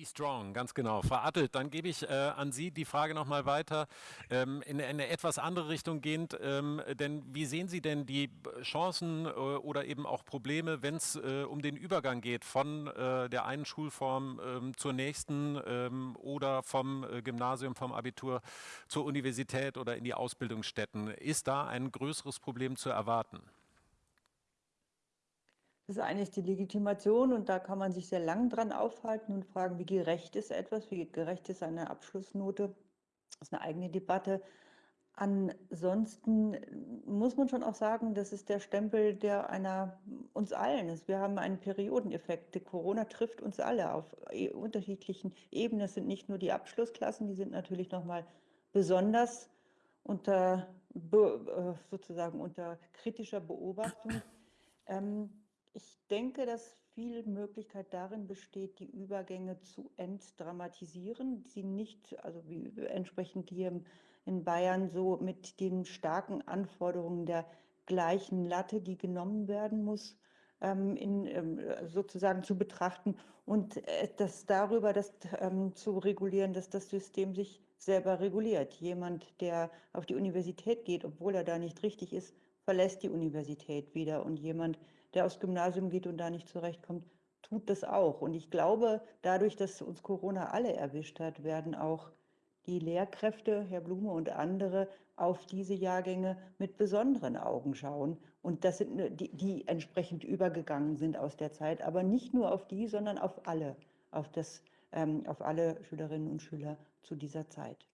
Be strong, ganz genau. Verartelt, dann gebe ich äh, an Sie die Frage nochmal weiter, ähm, in, in, eine etwas andere Richtung gehend. Ähm, denn wie sehen Sie denn die Chancen äh, oder eben auch Probleme, wenn es äh, um den Übergang geht von äh, der einen Schulform ähm, zur nächsten ähm, oder vom äh, Gymnasium, vom Abitur zur Universität oder in die Ausbildungsstätten? Ist da ein größeres Problem zu erwarten? Das ist eigentlich die Legitimation und da kann man sich sehr lang dran aufhalten und fragen, wie gerecht ist etwas, wie gerecht ist eine Abschlussnote. Das ist eine eigene Debatte. Ansonsten muss man schon auch sagen, das ist der Stempel, der einer uns allen ist. Wir haben einen Periodeneffekt. Corona trifft uns alle auf e, unterschiedlichen Ebenen. Es sind nicht nur die Abschlussklassen, die sind natürlich nochmal besonders unter äh, sozusagen unter kritischer Beobachtung. Ähm, ich denke, dass viel Möglichkeit darin besteht, die Übergänge zu entdramatisieren, sie nicht, also wie entsprechend hier in Bayern so mit den starken Anforderungen der gleichen Latte, die genommen werden muss, ähm, in, ähm, sozusagen zu betrachten und äh, das darüber das ähm, zu regulieren, dass das System sich selber reguliert. Jemand, der auf die Universität geht, obwohl er da nicht richtig ist, verlässt die Universität wieder und jemand, der aufs Gymnasium geht und da nicht zurechtkommt, tut das auch. Und ich glaube, dadurch, dass uns Corona alle erwischt hat, werden auch die Lehrkräfte, Herr Blume und andere, auf diese Jahrgänge mit besonderen Augen schauen. Und das sind die, die entsprechend übergegangen sind aus der Zeit, aber nicht nur auf die, sondern auf alle, auf, das, ähm, auf alle Schülerinnen und Schüler zu dieser Zeit.